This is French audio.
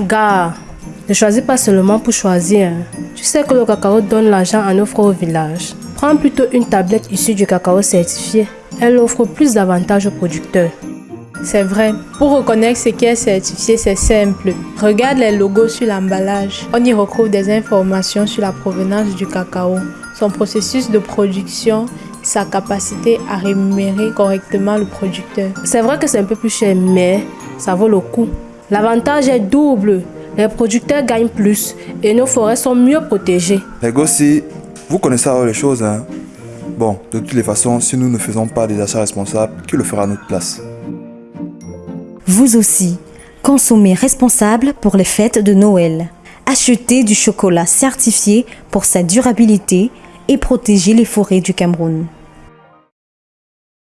Gars, ne choisis pas seulement pour choisir. Tu sais que le cacao donne l'argent en offre au village. Prends plutôt une tablette issue du cacao certifié. Elle offre plus d'avantages aux producteurs. C'est vrai, pour reconnaître ce qui est certifié, c'est simple. Regarde les logos sur l'emballage. On y retrouve des informations sur la provenance du cacao, son processus de production, sa capacité à rémunérer correctement le producteur. C'est vrai que c'est un peu plus cher, mais ça vaut le coup. L'avantage est double. Les producteurs gagnent plus et nos forêts sont mieux protégées. Les vous connaissez alors les choses, hein Bon, de toutes les façons, si nous ne faisons pas des achats responsables, qui le fera à notre place? Vous aussi, consommez responsable pour les fêtes de Noël. Achetez du chocolat certifié pour sa durabilité et protégez les forêts du Cameroun.